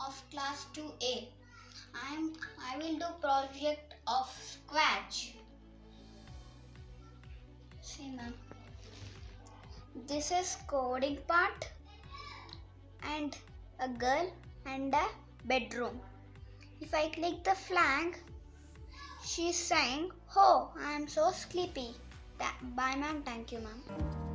of class 2A. I am I will do project of Scratch. See ma'am. This is coding part and a girl and a bedroom. If I click the flag, she's saying, Oh, I am so sleepy. Bye, ma'am. Thank you, ma'am.